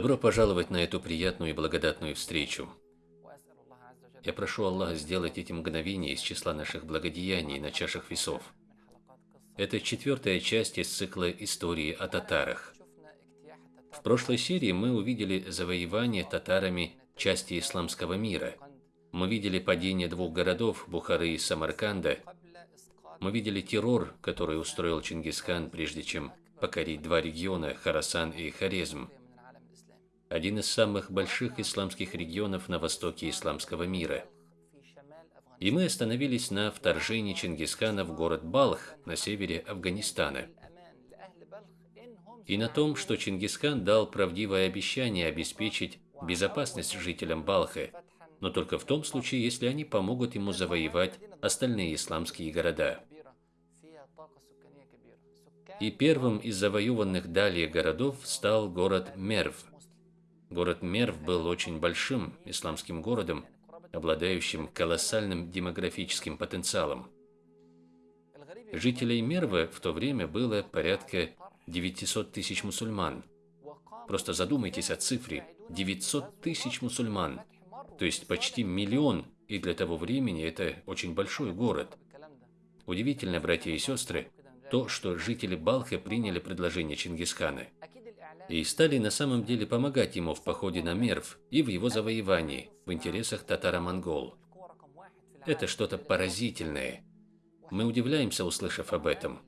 Добро пожаловать на эту приятную и благодатную встречу. Я прошу Аллаха сделать эти мгновения из числа наших благодеяний на чашах весов. Это четвертая часть из цикла истории о татарах. В прошлой серии мы увидели завоевание татарами части исламского мира. Мы видели падение двух городов, Бухары и Самарканда. Мы видели террор, который устроил Чингисхан, прежде чем покорить два региона, Харасан и Хорезм один из самых больших исламских регионов на востоке исламского мира. И мы остановились на вторжении Чингисхана в город Балх на севере Афганистана. И на том, что Чингисхан дал правдивое обещание обеспечить безопасность жителям Балха, но только в том случае, если они помогут ему завоевать остальные исламские города. И первым из завоеванных далее городов стал город Мерв – Город Мерв был очень большим исламским городом, обладающим колоссальным демографическим потенциалом. Жителей Мервы в то время было порядка 900 тысяч мусульман. Просто задумайтесь о цифре 900 тысяч мусульман, то есть почти миллион, и для того времени это очень большой город. Удивительно, братья и сестры, то, что жители Балха приняли предложение Чингисхана – и стали на самом деле помогать ему в походе на Мерв и в его завоевании в интересах татаро-монгол. Это что-то поразительное. Мы удивляемся, услышав об этом.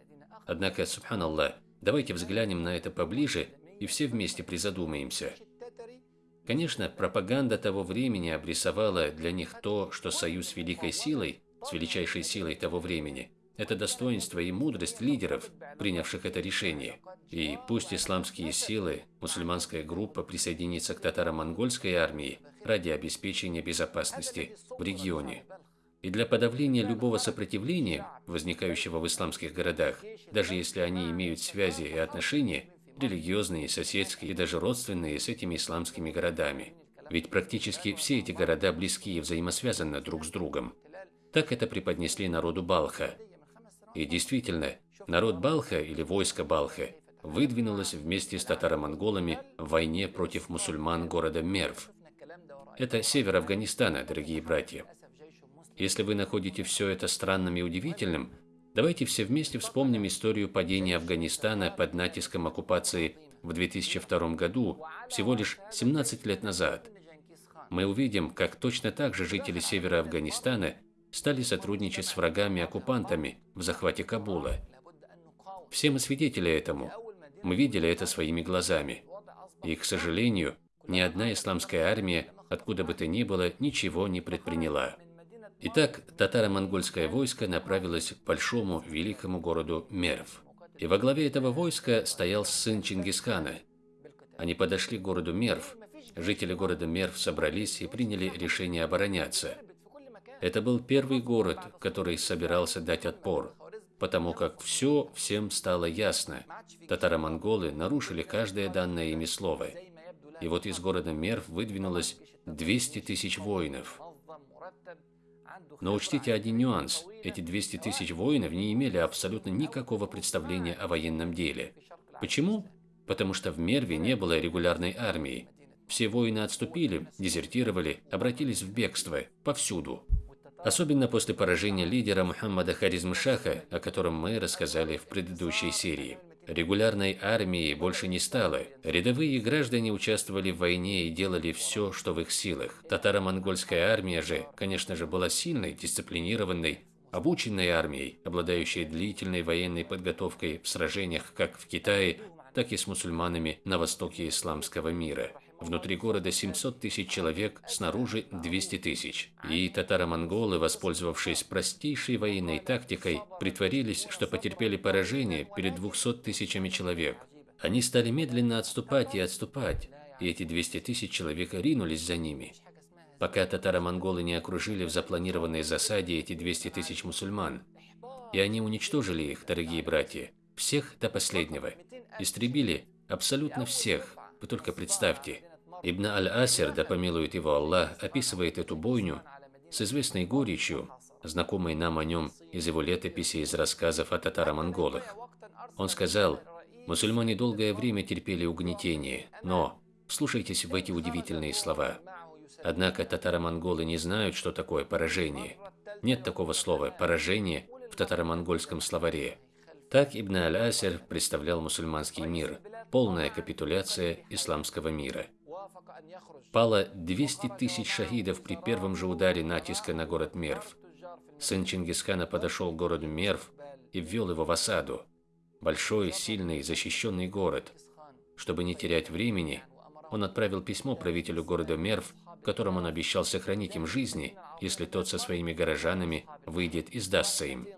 Однако, субханаллах, давайте взглянем на это поближе и все вместе призадумаемся. Конечно, пропаганда того времени обрисовала для них то, что союз с великой силой, с величайшей силой того времени – это достоинство и мудрость лидеров, принявших это решение. И пусть исламские силы, мусульманская группа присоединится к татаро-монгольской армии ради обеспечения безопасности в регионе. И для подавления любого сопротивления, возникающего в исламских городах, даже если они имеют связи и отношения, религиозные, соседские и даже родственные с этими исламскими городами. Ведь практически все эти города близки и взаимосвязаны друг с другом. Так это преподнесли народу Балха, и действительно, народ Балха или войско Балха выдвинулось вместе с татаро-монголами в войне против мусульман города Мерв. Это север Афганистана, дорогие братья. Если вы находите все это странным и удивительным, давайте все вместе вспомним историю падения Афганистана под натиском оккупации в 2002 году, всего лишь 17 лет назад. Мы увидим, как точно так же жители севера Афганистана стали сотрудничать с врагами-оккупантами в захвате Кабула. Все мы свидетели этому. Мы видели это своими глазами. И, к сожалению, ни одна исламская армия, откуда бы то ни было, ничего не предприняла. Итак, татаро-монгольское войско направилось к большому великому городу Мерв. И во главе этого войска стоял сын Чингисхана. Они подошли к городу Мерв. Жители города Мерв собрались и приняли решение обороняться – это был первый город, который собирался дать отпор, потому как все всем стало ясно. Татаро-монголы нарушили каждое данное ими слово. И вот из города Мерв выдвинулось 200 тысяч воинов. Но учтите один нюанс. Эти 200 тысяч воинов не имели абсолютно никакого представления о военном деле. Почему? Потому что в Мерве не было регулярной армии. Все воины отступили, дезертировали, обратились в бегство, повсюду. Особенно после поражения лидера Мухаммада Харизмшаха, о котором мы рассказали в предыдущей серии. Регулярной армии больше не стало. Рядовые граждане участвовали в войне и делали все, что в их силах. Татаро-монгольская армия же, конечно же, была сильной, дисциплинированной, обученной армией, обладающей длительной военной подготовкой в сражениях как в Китае, так и с мусульманами на востоке исламского мира. Внутри города 700 тысяч человек, снаружи 200 тысяч. И татаро-монголы, воспользовавшись простейшей военной тактикой, притворились, что потерпели поражение перед 200 тысячами человек. Они стали медленно отступать и отступать, и эти 200 тысяч человек ринулись за ними. Пока татаро-монголы не окружили в запланированной засаде эти 200 тысяч мусульман. И они уничтожили их, дорогие братья, всех до последнего. Истребили абсолютно всех, вы только представьте. Ибн Аль-Асир, да помилует его Аллах, описывает эту бойню с известной горечью, знакомой нам о нем из его летописи из рассказов о татаро-монголах. Он сказал, мусульмане долгое время терпели угнетение, но Слушайтесь в эти удивительные слова. Однако татаро-монголы не знают, что такое поражение. Нет такого слова «поражение» в татаро-монгольском словаре. Так Ибн Аль-Асир представлял мусульманский мир, полная капитуляция исламского мира. Пало 200 тысяч шахидов при первом же ударе натиска на город Мерв. Сын Чингисхана подошел к городу Мерв и ввел его в осаду. Большой, сильный, защищенный город. Чтобы не терять времени, он отправил письмо правителю города Мерв, в котором он обещал сохранить им жизни, если тот со своими горожанами выйдет и сдастся им.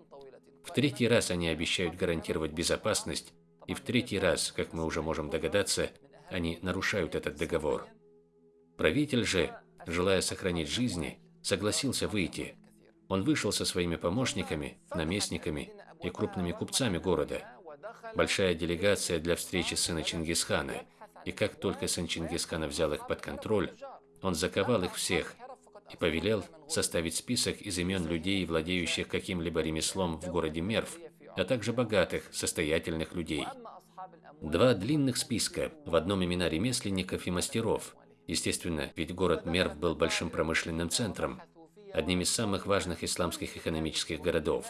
В третий раз они обещают гарантировать безопасность, и в третий раз, как мы уже можем догадаться, они нарушают этот договор. Правитель же, желая сохранить жизни, согласился выйти. Он вышел со своими помощниками, наместниками и крупными купцами города. Большая делегация для встречи сына Чингисхана – и как только сын Чингисхана взял их под контроль, он заковал их всех и повелел составить список из имен людей, владеющих каким-либо ремеслом в городе Мерв, а также богатых, состоятельных людей. Два длинных списка, в одном имена ремесленников и мастеров. Естественно, ведь город Мерв был большим промышленным центром, одним из самых важных исламских экономических городов.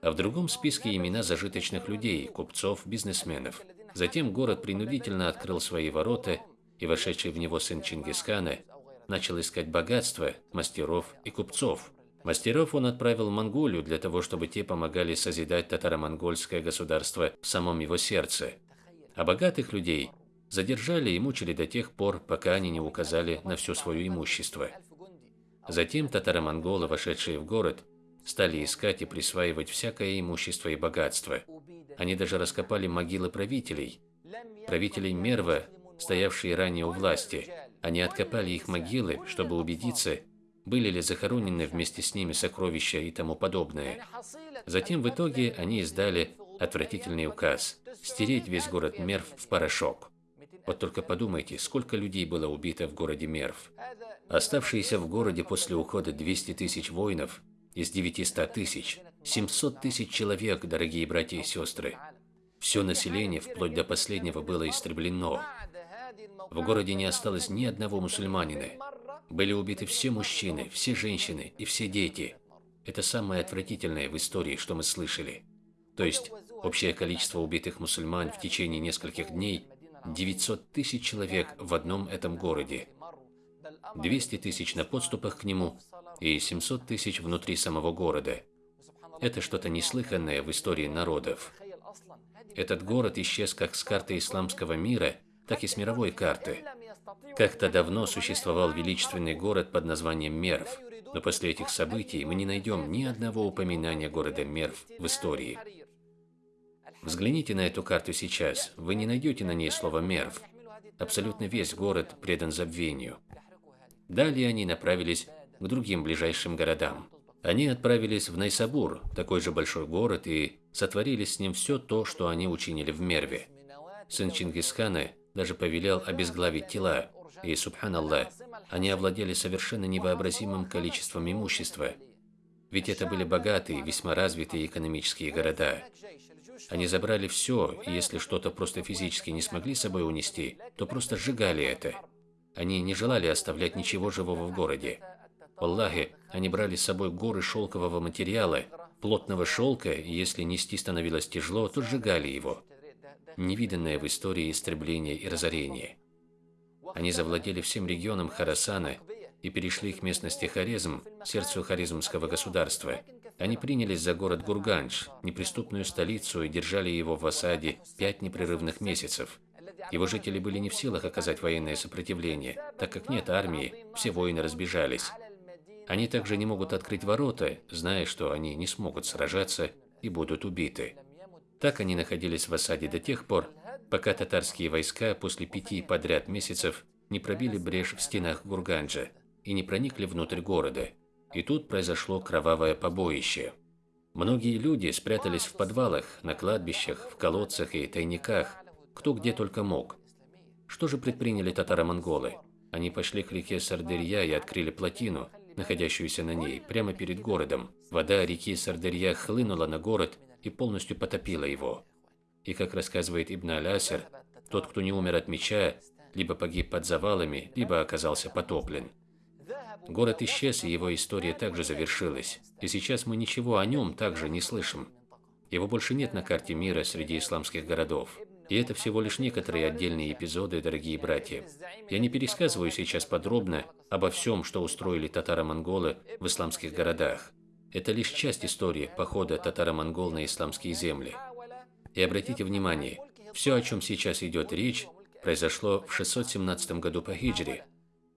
А в другом списке имена зажиточных людей, купцов, бизнесменов – Затем город принудительно открыл свои ворота, и вошедший в него сын Чингисхана начал искать богатства, мастеров и купцов. Мастеров он отправил в Монголию для того, чтобы те помогали созидать татаро-монгольское государство в самом его сердце. А богатых людей задержали и мучили до тех пор, пока они не указали на все свое имущество. Затем татаро-монголы, вошедшие в город, стали искать и присваивать всякое имущество и богатство. Они даже раскопали могилы правителей, правителей Мерва, стоявшие ранее у власти. Они откопали их могилы, чтобы убедиться, были ли захоронены вместе с ними сокровища и тому подобное. Затем в итоге они издали отвратительный указ – стереть весь город Мерв в порошок. Вот только подумайте, сколько людей было убито в городе Мерв. Оставшиеся в городе после ухода 200 тысяч воинов из 900 тысяч 700 тысяч человек, дорогие братья и сестры. Все население, вплоть до последнего, было истреблено. В городе не осталось ни одного мусульманина. Были убиты все мужчины, все женщины и все дети. Это самое отвратительное в истории, что мы слышали. То есть, общее количество убитых мусульман в течение нескольких дней – 900 тысяч человек в одном этом городе. 200 тысяч на подступах к нему и 700 тысяч внутри самого города – это что-то неслыханное в истории народов. Этот город исчез как с карты исламского мира, так и с мировой карты. Как-то давно существовал величественный город под названием Мерв, но после этих событий мы не найдем ни одного упоминания города Мерв в истории. Взгляните на эту карту сейчас, вы не найдете на ней слово Мерв. Абсолютно весь город предан забвению. Далее они направились к другим ближайшим городам. Они отправились в Найсабур, такой же большой город, и сотворили с ним все то, что они учинили в Мерве. Сын Чингисхана даже повелел обезглавить тела, и, субханаллах, они овладели совершенно невообразимым количеством имущества. Ведь это были богатые, весьма развитые экономические города. Они забрали все, и если что-то просто физически не смогли с собой унести, то просто сжигали это. Они не желали оставлять ничего живого в городе. Аллахи, они брали с собой горы шелкового материала, плотного шелка, и если нести становилось тяжело, то сжигали его. Невиданное в истории истребление и разорение. Они завладели всем регионом Харасана и перешли к местности Хорезм, сердцу Хорезмского государства. Они принялись за город Гурганж, неприступную столицу, и держали его в осаде пять непрерывных месяцев. Его жители были не в силах оказать военное сопротивление, так как нет армии, все воины разбежались. Они также не могут открыть ворота, зная, что они не смогут сражаться и будут убиты. Так они находились в осаде до тех пор, пока татарские войска после пяти подряд месяцев не пробили брешь в стенах Гурганджа и не проникли внутрь города. И тут произошло кровавое побоище. Многие люди спрятались в подвалах, на кладбищах, в колодцах и тайниках, кто где только мог. Что же предприняли татаро-монголы? Они пошли к реке Сардырья и открыли плотину, находящуюся на ней, прямо перед городом. Вода реки Сардырья хлынула на город и полностью потопила его. И как рассказывает Ибн Алясер, тот, кто не умер от меча, либо погиб под завалами, либо оказался потоплен. Город исчез, и его история также завершилась, и сейчас мы ничего о нем также не слышим. Его больше нет на карте мира среди исламских городов. И это всего лишь некоторые отдельные эпизоды, дорогие братья. Я не пересказываю сейчас подробно обо всем, что устроили татаро-монголы в исламских городах. Это лишь часть истории похода татаро-монгол на исламские земли. И обратите внимание, все, о чем сейчас идет речь, произошло в 617 году по хиджре.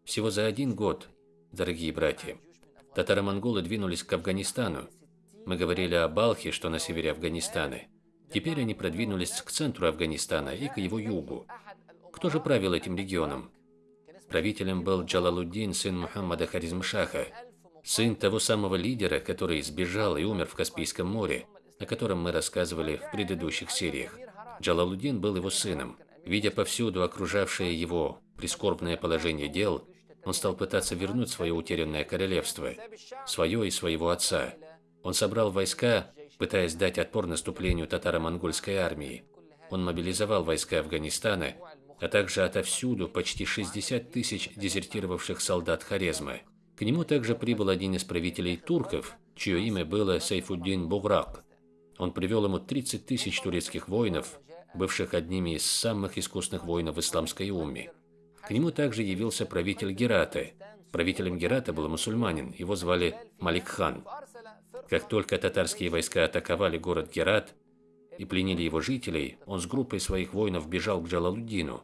Всего за один год, дорогие братья. Татаро-монголы двинулись к Афганистану. Мы говорили о Балхе, что на севере Афганистана. Теперь они продвинулись к центру Афганистана и к его югу. Кто же правил этим регионом? Правителем был Джалалуддин, сын Мухаммада Харизмшаха, сын того самого лидера, который сбежал и умер в Каспийском море, о котором мы рассказывали в предыдущих сериях. Джалалуддин был его сыном. Видя повсюду окружавшее его прискорбное положение дел, он стал пытаться вернуть свое утерянное королевство, свое и своего отца. Он собрал войска, пытаясь дать отпор наступлению татаро-монгольской армии. Он мобилизовал войска Афганистана, а также отовсюду почти 60 тысяч дезертировавших солдат Хорезма. К нему также прибыл один из правителей турков, чье имя было Сайфуддин Буграк. Он привел ему 30 тысяч турецких воинов, бывших одними из самых искусных воинов исламской умме. К нему также явился правитель Герата. Правителем Герата был мусульманин, его звали Малик хан. Как только татарские войска атаковали город Герат и пленили его жителей, он с группой своих воинов бежал к Джалалуддину.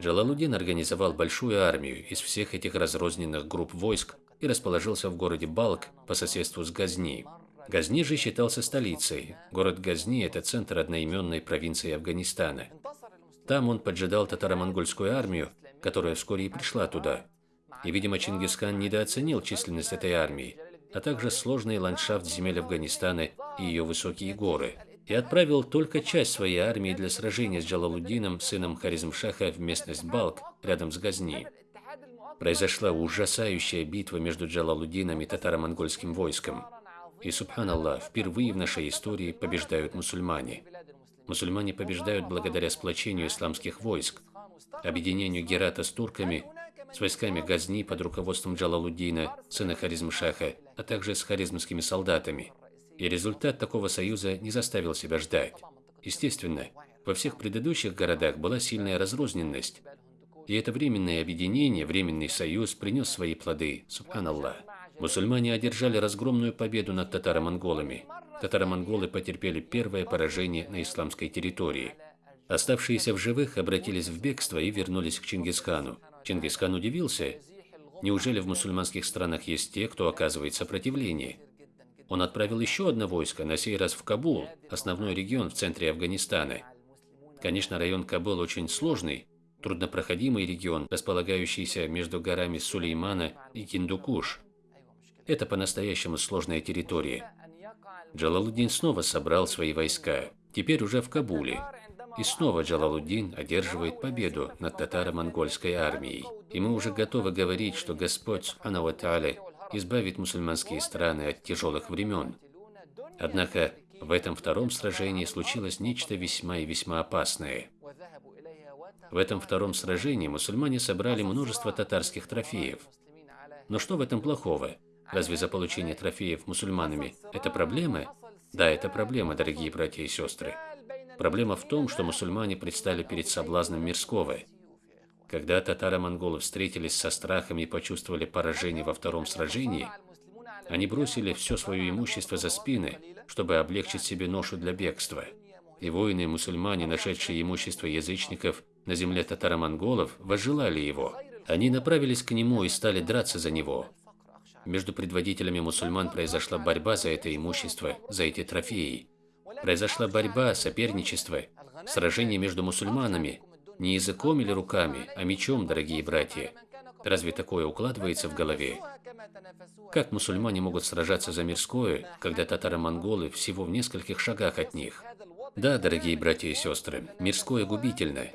Джалалуддин организовал большую армию из всех этих разрозненных групп войск и расположился в городе Балк по соседству с Газни. Газни же считался столицей. Город Газни – это центр одноименной провинции Афганистана. Там он поджидал татаро-монгольскую армию, которая вскоре и пришла туда. И, видимо, Чингисхан недооценил численность этой армии а также сложный ландшафт земель Афганистана и ее высокие горы, и отправил только часть своей армии для сражения с Джалалуддином, сыном Харизмшаха, в местность Балк, рядом с Газни. Произошла ужасающая битва между Джалалуддином и татаро-монгольским войском. И, субханаллах, впервые в нашей истории побеждают мусульмане. Мусульмане побеждают благодаря сплочению исламских войск, объединению Герата с турками с войсками Газни под руководством Джалалуддина, сына Харизмшаха, а также с харизмскими солдатами. И результат такого союза не заставил себя ждать. Естественно, во всех предыдущих городах была сильная разрозненность, и это временное объединение, временный союз принес свои плоды, субханаллах. Мусульмане одержали разгромную победу над татаро-монголами. Татаро-монголы потерпели первое поражение на исламской территории. Оставшиеся в живых обратились в бегство и вернулись к Чингисхану. Чингисхан удивился. Неужели в мусульманских странах есть те, кто оказывает сопротивление? Он отправил еще одно войско, на сей раз в Кабул, основной регион в центре Афганистана. Конечно, район Кабул очень сложный, труднопроходимый регион, располагающийся между горами Сулеймана и Киндукуш. Это по-настоящему сложная территория. Джалалуддин снова собрал свои войска, теперь уже в Кабуле. И снова Джалалуддин одерживает победу над татаро-монгольской армией. И мы уже готовы говорить, что Господь Субхану избавит мусульманские страны от тяжелых времен. Однако в этом втором сражении случилось нечто весьма и весьма опасное. В этом втором сражении мусульмане собрали множество татарских трофеев. Но что в этом плохого? Разве за получение трофеев мусульманами – это проблема? Да, это проблема, дорогие братья и сестры. Проблема в том, что мусульмане предстали перед соблазном мирского. Когда татаро-монголы встретились со страхом и почувствовали поражение во втором сражении, они бросили все свое имущество за спины, чтобы облегчить себе ношу для бегства. И воины-мусульмане, нашедшие имущество язычников на земле татаро-монголов, возжелали его. Они направились к нему и стали драться за него. Между предводителями мусульман произошла борьба за это имущество, за эти трофеи. Произошла борьба, соперничество, сражение между мусульманами, не языком или руками, а мечом, дорогие братья. Разве такое укладывается в голове? Как мусульмане могут сражаться за мирское, когда татаро-монголы всего в нескольких шагах от них? Да, дорогие братья и сестры, мирское губительно.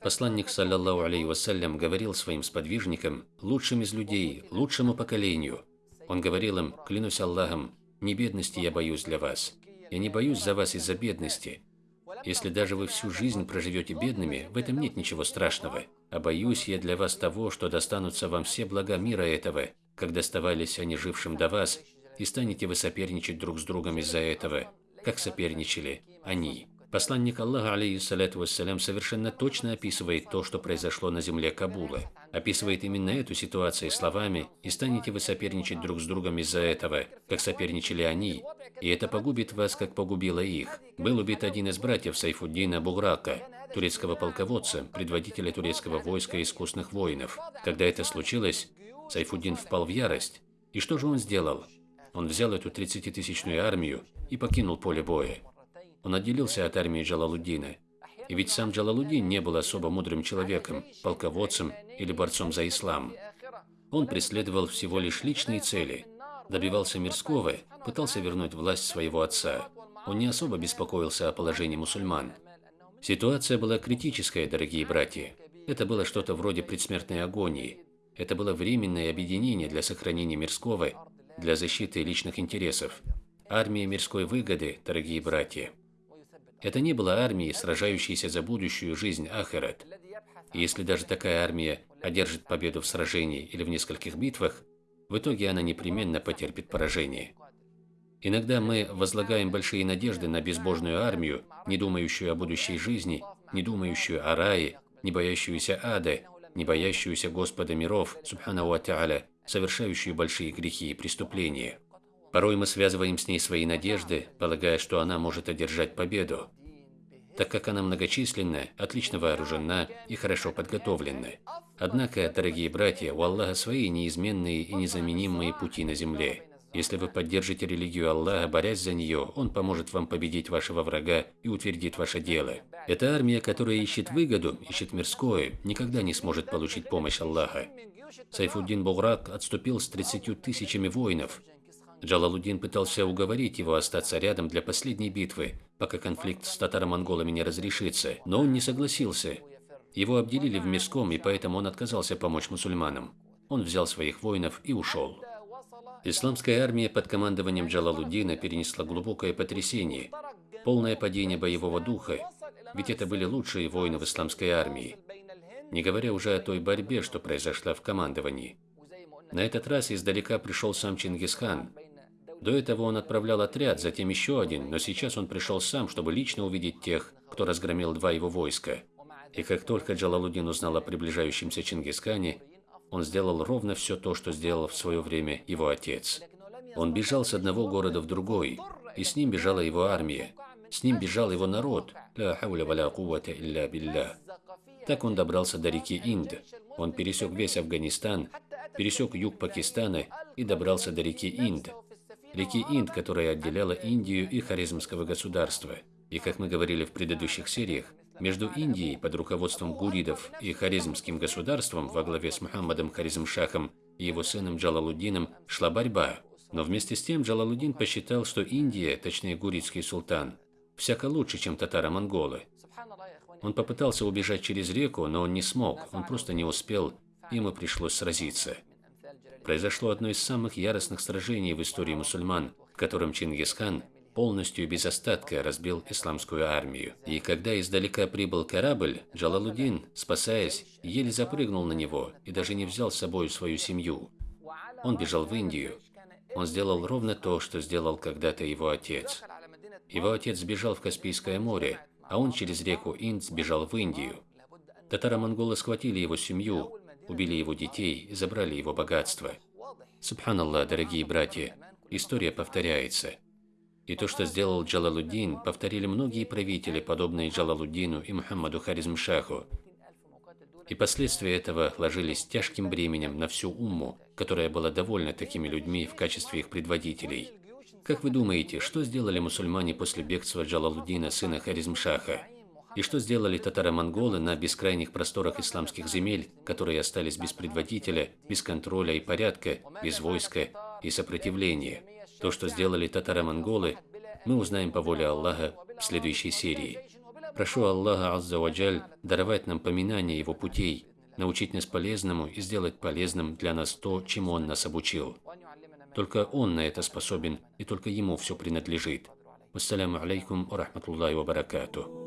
Посланник, саллаллаху алейhi вассалям, говорил своим сподвижникам, лучшим из людей, лучшему поколению. Он говорил им, клянусь Аллахом, не бедности я боюсь для вас, я не боюсь за вас из-за бедности. Если даже вы всю жизнь проживете бедными, в этом нет ничего страшного. А боюсь я для вас того, что достанутся вам все блага мира этого, как доставались они жившим до вас, и станете вы соперничать друг с другом из-за этого, как соперничали они. Посланник Аллаха, алейхиссалату вассалям, совершенно точно описывает то, что произошло на земле Кабула. Описывает именно эту ситуацию словами «И станете вы соперничать друг с другом из-за этого, как соперничали они, и это погубит вас, как погубило их». Был убит один из братьев Сайфуддина Буграка, турецкого полководца, предводителя турецкого войска искусных воинов. Когда это случилось, Сайфуддин впал в ярость. И что же он сделал? Он взял эту 30-тысячную армию и покинул поле боя. Он отделился от армии Джалалуддина. И ведь сам Джалалуддин не был особо мудрым человеком, полководцем или борцом за ислам. Он преследовал всего лишь личные цели, добивался мирского, пытался вернуть власть своего отца. Он не особо беспокоился о положении мусульман. Ситуация была критическая, дорогие братья. Это было что-то вроде предсмертной агонии. Это было временное объединение для сохранения мирского, для защиты личных интересов. Армия мирской выгоды, дорогие братья. Это не была армией, сражающейся за будущую жизнь Ахерет. И если даже такая армия одержит победу в сражении или в нескольких битвах, в итоге она непременно потерпит поражение. Иногда мы возлагаем большие надежды на безбожную армию, не думающую о будущей жизни, не думающую о рае, не боящуюся ада, не боящуюся Господа миров, субхану ва совершающую большие грехи и преступления. Порой мы связываем с ней свои надежды, полагая, что она может одержать победу, так как она многочисленная, отлично вооружена и хорошо подготовлена. Однако, дорогие братья, у Аллаха свои неизменные и незаменимые пути на земле. Если вы поддержите религию Аллаха, борясь за нее, Он поможет вам победить вашего врага и утвердит ваше дело. Эта армия, которая ищет выгоду, ищет мирское, никогда не сможет получить помощь Аллаха. Сайфуддин Буграк отступил с 30 тысячами воинов, Джалалуддин пытался уговорить его остаться рядом для последней битвы, пока конфликт с татаро-монголами не разрешится, но он не согласился. Его обделили в мирском, и поэтому он отказался помочь мусульманам. Он взял своих воинов и ушел. Исламская армия под командованием Джалалуддина перенесла глубокое потрясение, полное падение боевого духа, ведь это были лучшие воины в исламской армии, не говоря уже о той борьбе, что произошла в командовании. На этот раз издалека пришел сам Чингисхан, до этого он отправлял отряд, затем еще один, но сейчас он пришел сам, чтобы лично увидеть тех, кто разгромил два его войска. И как только Джалалудин узнал о приближающемся Чингисхане, он сделал ровно все то, что сделал в свое время его отец. Он бежал с одного города в другой, и с ним бежала его армия. С ним бежал его народ. Так он добрался до реки Инд. Он пересек весь Афганистан, пересек юг Пакистана и добрался до реки Инд, реки Инд, которая отделяла Индию и Харизмского государства. И, как мы говорили в предыдущих сериях, между Индией под руководством гуридов и Харизмским государством во главе с Мухаммадом Харизмшахом и его сыном Джалалуддином шла борьба. Но вместе с тем Джалалуддин посчитал, что Индия, точнее гуридский султан, всяко лучше, чем татаро-монголы. Он попытался убежать через реку, но он не смог, он просто не успел, ему пришлось сразиться произошло одно из самых яростных сражений в истории мусульман, в котором Чингисхан полностью без остатка разбил исламскую армию. И когда издалека прибыл корабль, Джалалудин, спасаясь, еле запрыгнул на него и даже не взял с собой свою семью. Он бежал в Индию. Он сделал ровно то, что сделал когда-то его отец. Его отец сбежал в Каспийское море, а он через реку Инд сбежал в Индию. Татаро-монголы схватили его семью, убили его детей забрали его богатство. Субханаллах, дорогие братья, история повторяется. И то, что сделал Джалалуддин, повторили многие правители, подобные Джалалуддину и Мухаммаду Харизмшаху. И последствия этого ложились тяжким бременем на всю умму, которая была довольна такими людьми в качестве их предводителей. Как вы думаете, что сделали мусульмане после бегства Джалалуддина, сына Харизмшаха? И что сделали татаро-монголы на бескрайних просторах исламских земель, которые остались без предводителя, без контроля и порядка, без войска и сопротивления? То, что сделали татаро-монголы, мы узнаем по воле Аллаха в следующей серии. Прошу Аллаха Аззаваджаль даровать нам поминание Его путей, научить нас полезному и сделать полезным для нас то, чему Он нас обучил. Только Он на это способен, и только Ему все принадлежит. Вассаляму алейкум ва рахматуллахи ва баракатуh.